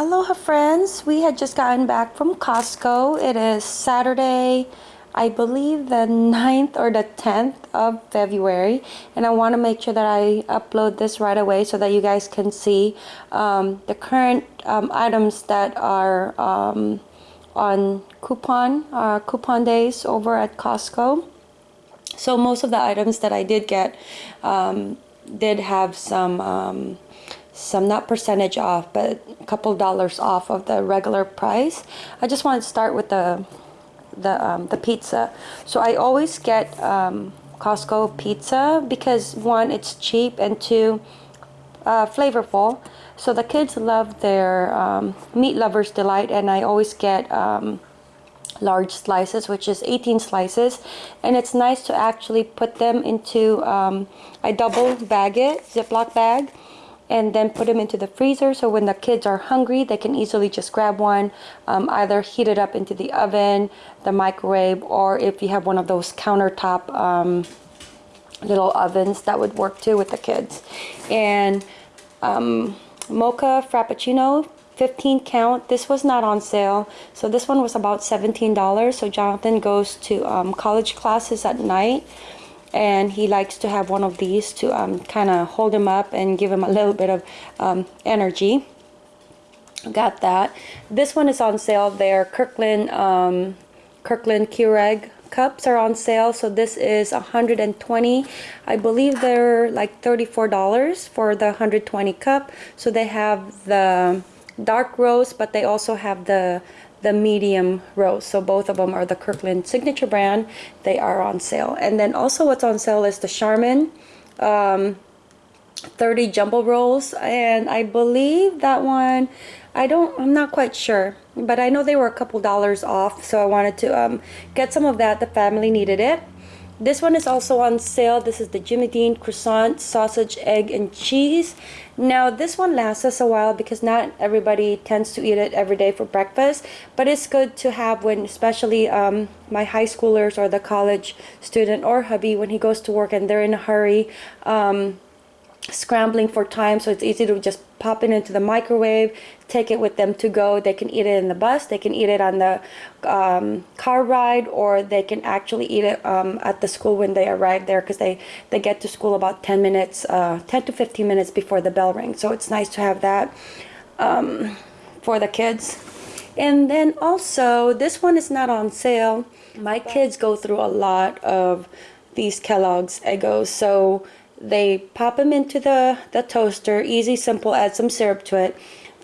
Aloha friends, we had just gotten back from Costco. It is Saturday, I believe the 9th or the 10th of February and I want to make sure that I upload this right away so that you guys can see um, the current um, items that are um, on coupon, uh, coupon days over at Costco. So most of the items that I did get um, did have some um, some not percentage off but a couple dollars off of the regular price. I just wanted to start with the the um, the pizza. So I always get um, Costco pizza because one it's cheap and two uh, flavorful. So the kids love their um, meat lovers delight and I always get um, large slices which is 18 slices. And it's nice to actually put them into um, I double bag it ziploc bag and then put them into the freezer. So when the kids are hungry they can easily just grab one um, either heat it up into the oven the microwave or if you have one of those countertop um, little ovens that would work too with the kids. And um, mocha frappuccino 15 count. This was not on sale. So this one was about $17 so Jonathan goes to um, college classes at night and he likes to have one of these to um, kind of hold him up and give him a little bit of um, energy. Got that. This one is on sale. There Kirkland um, Kirkland Keurig cups are on sale. So this is 120 I believe they're like $34 for the 120 cup. So they have the dark roast but they also have the the medium roast. So both of them are the Kirkland signature brand. They are on sale. And then also what's on sale is the Charmin um, 30 jumbo rolls. And I believe that one, I don't, I'm not quite sure. But I know they were a couple dollars off. So I wanted to um, get some of that. The family needed it. This one is also on sale. This is the Jimmy Dean croissant, sausage, egg, and cheese. Now, this one lasts us a while because not everybody tends to eat it every day for breakfast. But it's good to have when, especially um, my high schoolers or the college student or hubby, when he goes to work and they're in a hurry. Um, scrambling for time so it's easy to just pop it into the microwave take it with them to go. They can eat it in the bus they can eat it on the um, car ride or they can actually eat it um, at the school when they arrive there because they they get to school about 10 minutes uh, 10 to 15 minutes before the bell rings. So it's nice to have that um, for the kids. And then also this one is not on sale. My kids go through a lot of these Kellogg's Eggos so they pop them into the, the toaster, easy, simple, add some syrup to it.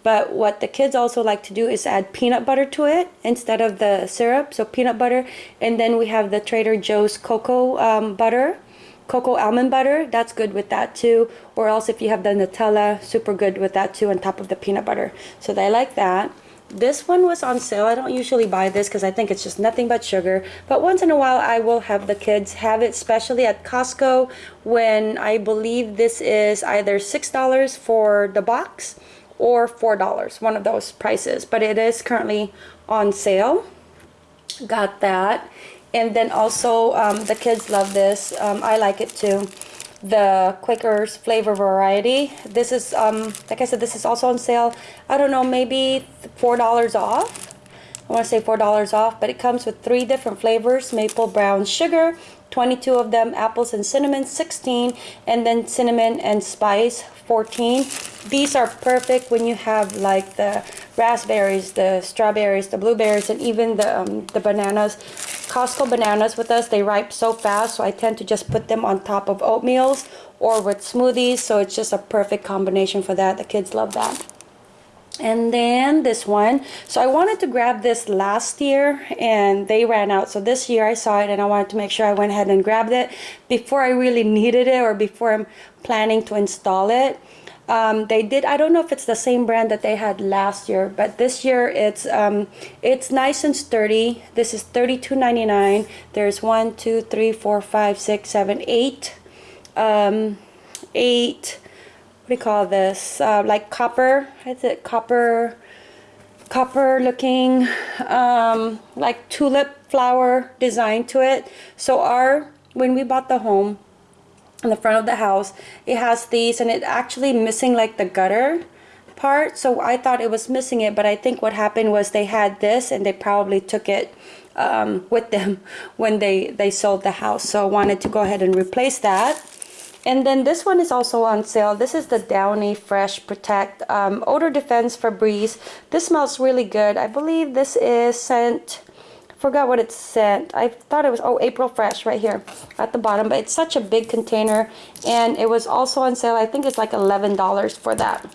But what the kids also like to do is add peanut butter to it instead of the syrup. So peanut butter. And then we have the Trader Joe's cocoa um, butter, cocoa almond butter. That's good with that too. Or else if you have the Nutella, super good with that too on top of the peanut butter. So they like that. This one was on sale. I don't usually buy this because I think it's just nothing but sugar. But once in a while, I will have the kids have it, especially at Costco when I believe this is either $6 for the box or $4, one of those prices. But it is currently on sale. Got that. And then also, um, the kids love this. Um, I like it too the Quaker's flavor variety. This is, um, like I said, this is also on sale. I don't know, maybe $4 off. I want to say $4 off, but it comes with three different flavors. Maple brown sugar, 22 of them, apples and cinnamon, 16, and then cinnamon and spice, 14. These are perfect when you have like the raspberries, the strawberries, the blueberries, and even the, um, the bananas. Costco bananas with us, they ripe so fast, so I tend to just put them on top of oatmeals or with smoothies, so it's just a perfect combination for that. The kids love that. And then this one. So I wanted to grab this last year and they ran out. So this year I saw it and I wanted to make sure I went ahead and grabbed it before I really needed it or before I'm planning to install it um, they did I don't know if it's the same brand that they had last year but this year it's um, it's nice and sturdy. This is $32.99 there's one two three four five six seven eight um, eight what do you call this? Uh, like copper is it copper copper looking um, like tulip flower design to it. So our when we bought the home in the front of the house it has these and it actually missing like the gutter part. So I thought it was missing it, but I think what happened was they had this and they probably took it um, with them when they, they sold the house. So I wanted to go ahead and replace that. And then this one is also on sale. This is the Downy Fresh Protect um, Odor Defense Febreze. This smells really good. I believe this is scent, forgot what it scent. I thought it was, oh, April Fresh right here at the bottom. But it's such a big container. And it was also on sale. I think it's like $11 for that.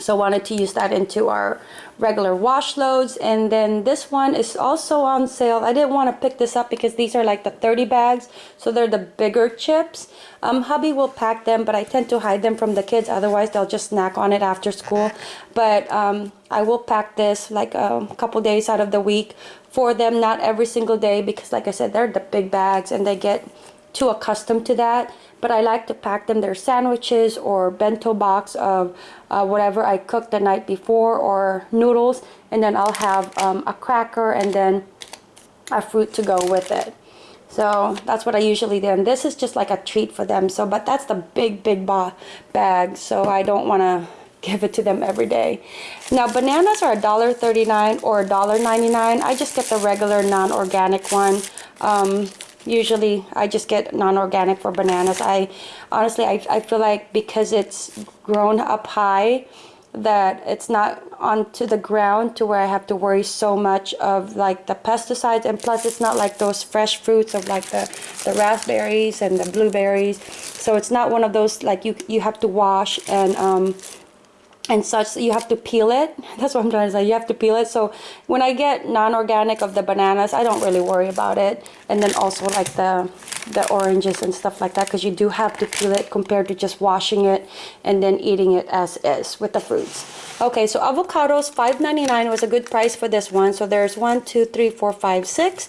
So wanted to use that into our regular wash loads. And then this one is also on sale. I didn't want to pick this up because these are like the 30 bags. So they're the bigger chips. Um, hubby will pack them, but I tend to hide them from the kids. Otherwise, they'll just snack on it after school. But um, I will pack this like a couple days out of the week for them. Not every single day because like I said, they're the big bags and they get too accustomed to that but I like to pack them. Their sandwiches or bento box of uh, whatever I cooked the night before or noodles and then I'll have um, a cracker and then a fruit to go with it. So that's what I usually do and this is just like a treat for them so but that's the big big bag so I don't want to give it to them every day. Now bananas are $1.39 or $1.99 I just get the regular non-organic one um, usually I just get non-organic for bananas. I honestly I, I feel like because it's grown up high that it's not onto the ground to where I have to worry so much of like the pesticides. And plus it's not like those fresh fruits of like the the raspberries and the blueberries. So it's not one of those like you you have to wash and um and such you have to peel it. That's what i'm trying to say. You have to peel it. So when i get non-organic of the bananas i don't really worry about it. And then also like the the oranges and stuff like that because you do have to peel it compared to just washing it and then eating it as is with the fruits. Okay so avocados 5.99 was a good price for this one. So there's one two three four five six.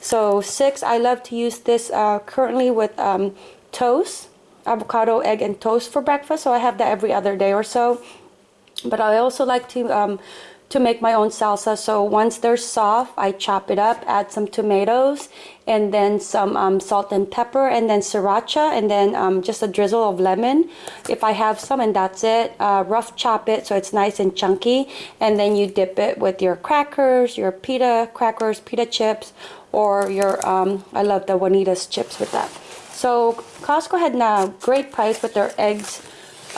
So six i love to use this uh, currently with um, toast avocado egg and toast for breakfast. So i have that every other day or so but I also like to um, to make my own salsa. So once they're soft I chop it up add some tomatoes and then some um, salt and pepper and then sriracha and then um, just a drizzle of lemon. If I have some and that's it uh, rough chop it so it's nice and chunky and then you dip it with your crackers your pita crackers pita chips or your um, I love the Juanita's chips with that. So Costco had a great price with their eggs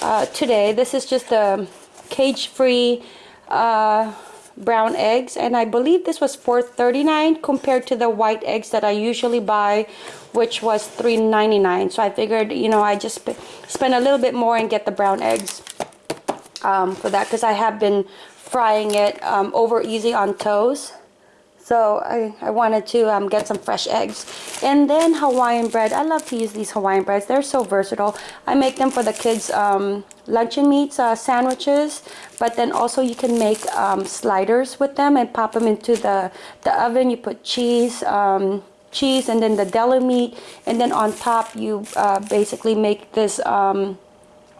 uh, today. This is just a cage-free uh, brown eggs. And I believe this was $4.39 compared to the white eggs that I usually buy which was $3.99 so I figured you know I just sp spend a little bit more and get the brown eggs um, for that because I have been frying it um, over easy on toast so I, I wanted to um, get some fresh eggs. And then Hawaiian bread. I love to use these Hawaiian breads. They're so versatile. I make them for the kids' um, luncheon meats uh, sandwiches. But then also you can make um, sliders with them and pop them into the, the oven. You put cheese, um, cheese and then the deli meat. And then on top you uh, basically make this um,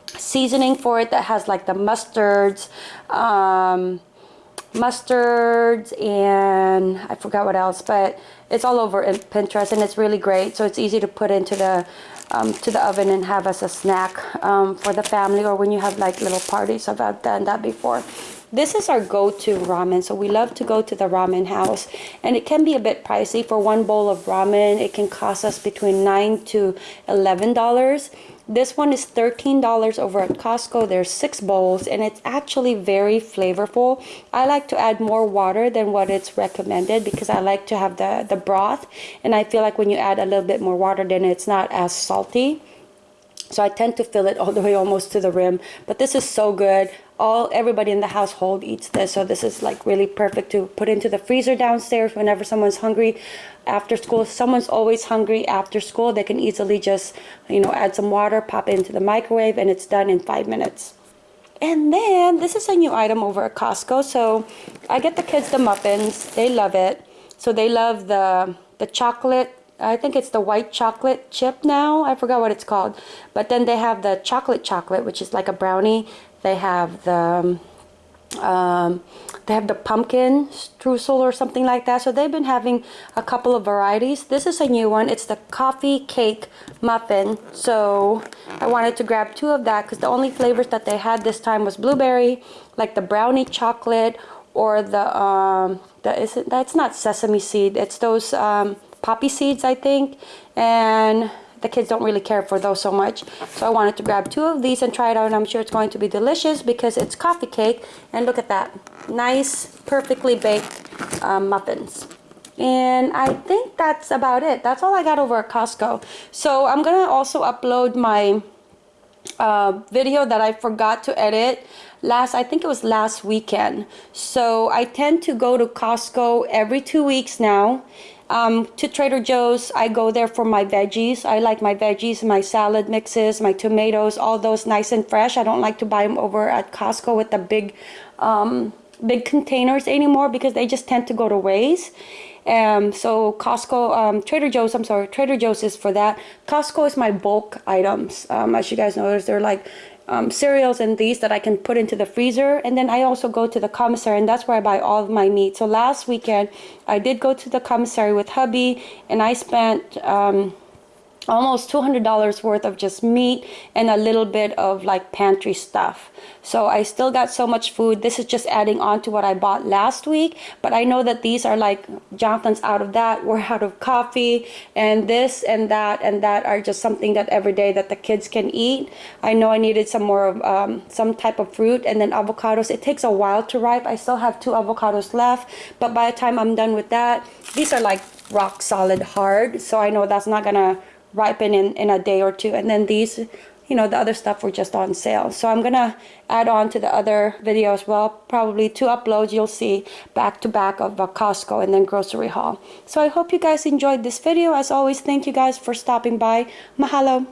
seasoning for it that has like the mustards, um, mustards and I forgot what else but it's all over Pinterest and it's really great. So it's easy to put into the um, to the oven and have as a snack um, for the family or when you have like little parties I've done that before. This is our go-to ramen. So we love to go to the ramen house and it can be a bit pricey. For one bowl of ramen it can cost us between 9 to 11 dollars this one is $13 over at Costco. There's six bowls and it's actually very flavorful. I like to add more water than what it's recommended because I like to have the, the broth. And I feel like when you add a little bit more water, then it's not as salty. So I tend to fill it all the way almost to the rim. But this is so good all everybody in the household eats this so this is like really perfect to put into the freezer downstairs whenever someone's hungry after school someone's always hungry after school they can easily just you know add some water pop into the microwave and it's done in five minutes and then this is a new item over at Costco so I get the kids the muffins they love it so they love the the chocolate I think it's the white chocolate chip now. I forgot what it's called. But then they have the chocolate chocolate, which is like a brownie. They have the um, um, they have the pumpkin streusel or something like that. So they've been having a couple of varieties. This is a new one. It's the coffee cake muffin. So I wanted to grab two of that because the only flavors that they had this time was blueberry like the brownie chocolate or the um the is it that's not sesame seed. It's those um, poppy seeds I think. And the kids don't really care for those so much. So I wanted to grab two of these and try it out and I'm sure it's going to be delicious because it's coffee cake and look at that. Nice, perfectly baked um, muffins. And I think that's about it. That's all I got over at Costco. So I'm going to also upload my uh, video that I forgot to edit last I think it was last weekend so I tend to go to Costco every two weeks now um, to Trader Joe's, I go there for my veggies. I like my veggies, my salad mixes, my tomatoes, all those nice and fresh. I don't like to buy them over at Costco with the big, um, big containers anymore because they just tend to go to waste. Um, so Costco, um, Trader Joe's, I'm sorry, Trader Joe's is for that. Costco is my bulk items. Um, as you guys notice, they're like um, cereals and these that I can put into the freezer. And then I also go to the commissary and that's where I buy all of my meat. So last weekend, I did go to the commissary with hubby and I spent um, almost $200 worth of just meat and a little bit of like pantry stuff. So I still got so much food. This is just adding on to what I bought last week. But I know that these are like Jonathan's out of that. We're out of coffee and this and that and that are just something that every day that the kids can eat. I know I needed some more of um, some type of fruit and then avocados. It takes a while to ripe. I still have two avocados left. But by the time I'm done with that, these are like rock solid hard. So I know that's not gonna ripen in, in a day or two. And then these, you know, the other stuff were just on sale. So I'm to add on to the other video as well. Probably two uploads you'll see back to back of a Costco and then grocery haul. So I hope you guys enjoyed this video. As always, thank you guys for stopping by. Mahalo.